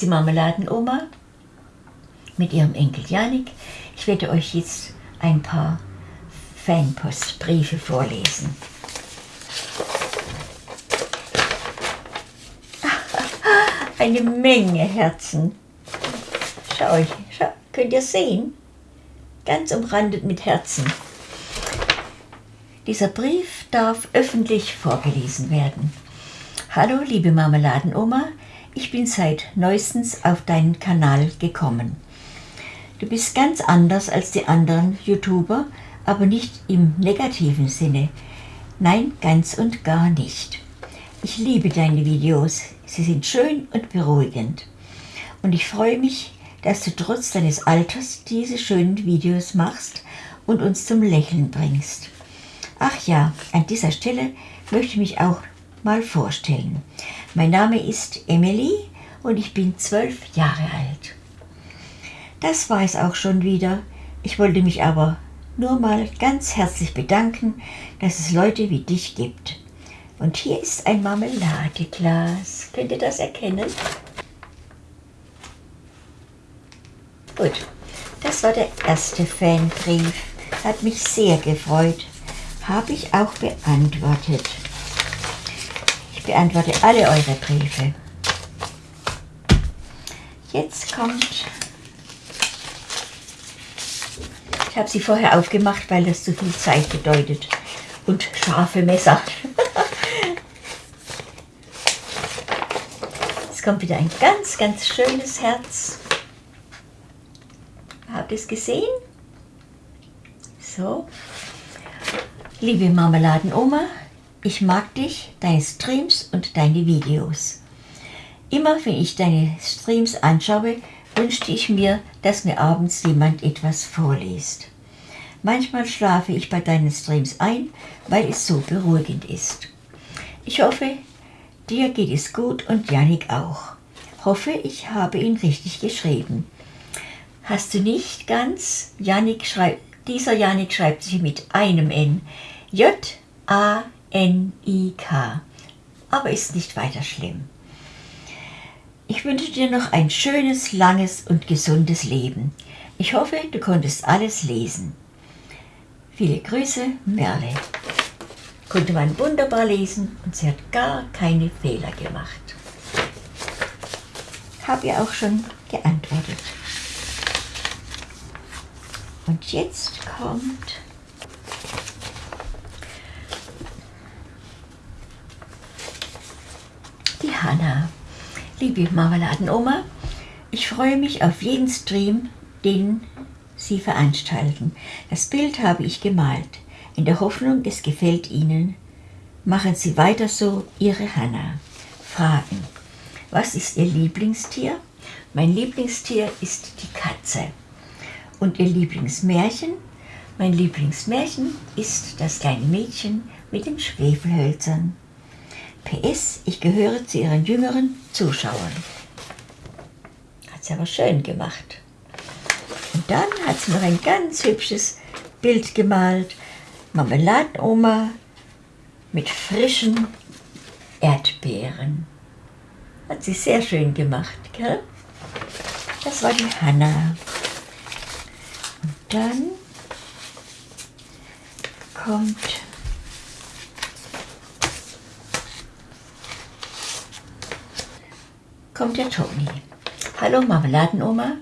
die Marmeladenoma mit ihrem Enkel Janik. Ich werde euch jetzt ein paar Fanpostbriefe vorlesen. Eine Menge Herzen. Schau euch, schau, könnt ihr sehen? Ganz umrandet mit Herzen. Dieser Brief darf öffentlich vorgelesen werden. Hallo, liebe Marmeladenoma, ich bin seit neuestens auf deinen Kanal gekommen. Du bist ganz anders als die anderen YouTuber, aber nicht im negativen Sinne. Nein, ganz und gar nicht. Ich liebe deine Videos. Sie sind schön und beruhigend. Und ich freue mich, dass du trotz deines Alters diese schönen Videos machst und uns zum Lächeln bringst. Ach ja, an dieser Stelle möchte ich mich auch mal vorstellen. Mein Name ist Emily und ich bin zwölf Jahre alt. Das war es auch schon wieder. Ich wollte mich aber nur mal ganz herzlich bedanken, dass es Leute wie dich gibt. Und hier ist ein Marmeladeglas. Könnt ihr das erkennen? Gut, das war der erste Fanbrief. Hat mich sehr gefreut. Habe ich auch beantwortet. Ich beantworte alle eure Briefe. Jetzt kommt... Ich habe sie vorher aufgemacht, weil das zu viel Zeit bedeutet. Und scharfe Messer. Jetzt kommt wieder ein ganz, ganz schönes Herz. Habt ihr es gesehen? So. Liebe Marmeladenoma, ich mag dich, deine Streams und deine Videos. Immer wenn ich deine Streams anschaue, wünschte ich mir, dass mir abends jemand etwas vorliest. Manchmal schlafe ich bei deinen Streams ein, weil es so beruhigend ist. Ich hoffe, dir geht es gut und Janik auch. Hoffe, ich habe ihn richtig geschrieben. Hast du nicht ganz? Janik schreibt, dieser Janik schreibt sich mit einem N. J-A N-I-K. Aber ist nicht weiter schlimm. Ich wünsche dir noch ein schönes, langes und gesundes Leben. Ich hoffe, du konntest alles lesen. Viele Grüße, Merle. Konnte man wunderbar lesen und sie hat gar keine Fehler gemacht. Habe ihr auch schon geantwortet. Und jetzt kommt Hanna. Liebe Marmeladenoma, ich freue mich auf jeden Stream, den Sie veranstalten. Das Bild habe ich gemalt, in der Hoffnung, es gefällt Ihnen. Machen Sie weiter so, Ihre Hanna. Fragen. Was ist Ihr Lieblingstier? Mein Lieblingstier ist die Katze. Und Ihr Lieblingsmärchen? Mein Lieblingsmärchen ist das kleine Mädchen mit den Schwefelhölzern. PS, ich gehöre zu ihren jüngeren Zuschauern. Hat sie aber schön gemacht. Und dann hat sie noch ein ganz hübsches Bild gemalt. Marmeladenoma mit frischen Erdbeeren. Hat sie sehr schön gemacht, gell? Das war die Hanna. Und dann kommt kommt der Toni. Hallo Marmeladenoma,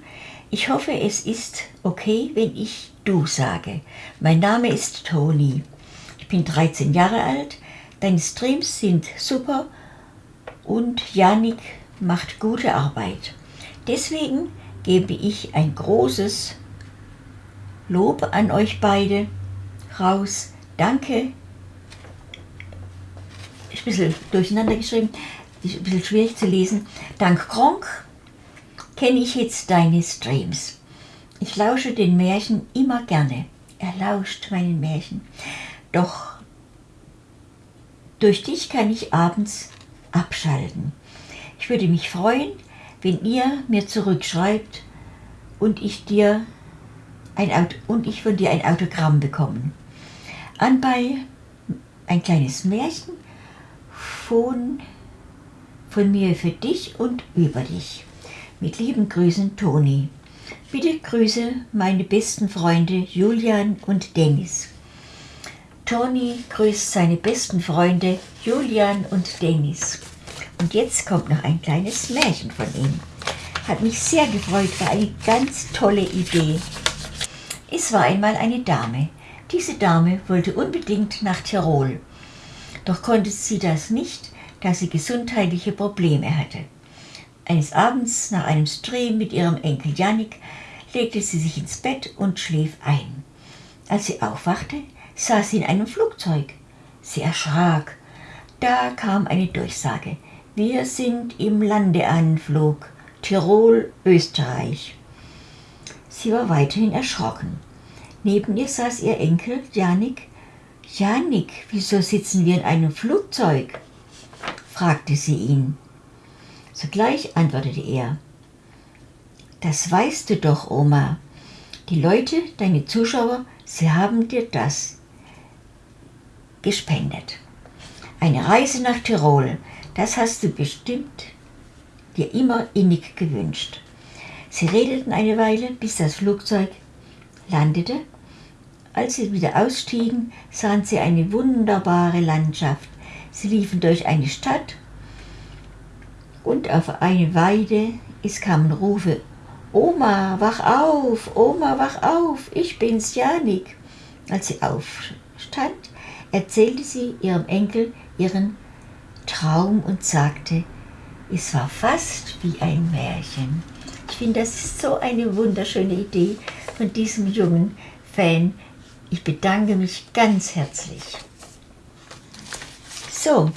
ich hoffe es ist okay, wenn ich du sage. Mein Name ist Toni. Ich bin 13 Jahre alt, deine Streams sind super und Janik macht gute Arbeit. Deswegen gebe ich ein großes Lob an euch beide raus. Danke. Ist ein bisschen durcheinander geschrieben ist ein bisschen schwierig zu lesen. Dank Gronk kenne ich jetzt deine Streams. Ich lausche den Märchen immer gerne. Er lauscht meinen Märchen. Doch durch dich kann ich abends abschalten. Ich würde mich freuen, wenn ihr mir zurückschreibt und ich dir ein Auto und ich von dir ein Autogramm bekomme. Anbei ein kleines Märchen von von mir für dich und über dich. Mit lieben Grüßen, Toni. Bitte grüße meine besten Freunde Julian und Dennis. Toni grüßt seine besten Freunde Julian und Dennis. Und jetzt kommt noch ein kleines Märchen von ihm. Hat mich sehr gefreut, war eine ganz tolle Idee. Es war einmal eine Dame. Diese Dame wollte unbedingt nach Tirol. Doch konnte sie das nicht, da sie gesundheitliche Probleme hatte. Eines Abends nach einem Stream mit ihrem Enkel Janik legte sie sich ins Bett und schlief ein. Als sie aufwachte, saß sie in einem Flugzeug. Sie erschrak. Da kam eine Durchsage. Wir sind im Landeanflug. Tirol, Österreich. Sie war weiterhin erschrocken. Neben ihr saß ihr Enkel Janik. Janik, wieso sitzen wir in einem Flugzeug? Fragte sie ihn. Sogleich antwortete er. Das weißt du doch, Oma. Die Leute, deine Zuschauer, sie haben dir das gespendet. Eine Reise nach Tirol, das hast du bestimmt dir immer innig gewünscht. Sie redeten eine Weile, bis das Flugzeug landete. Als sie wieder ausstiegen, sahen sie eine wunderbare Landschaft. Sie liefen durch eine Stadt und auf eine Weide. Es kamen Rufe, Oma, wach auf, Oma, wach auf, ich bin's, Janik. Als sie aufstand, erzählte sie ihrem Enkel ihren Traum und sagte, es war fast wie ein Märchen. Ich finde, das ist so eine wunderschöne Idee von diesem jungen Fan. Ich bedanke mich ganz herzlich. So,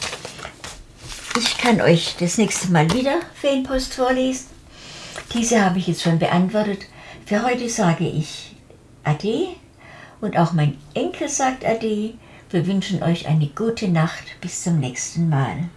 ich kann euch das nächste Mal wieder Fanpost vorlesen. Diese habe ich jetzt schon beantwortet. Für heute sage ich Ade und auch mein Enkel sagt Ade. Wir wünschen euch eine gute Nacht. Bis zum nächsten Mal.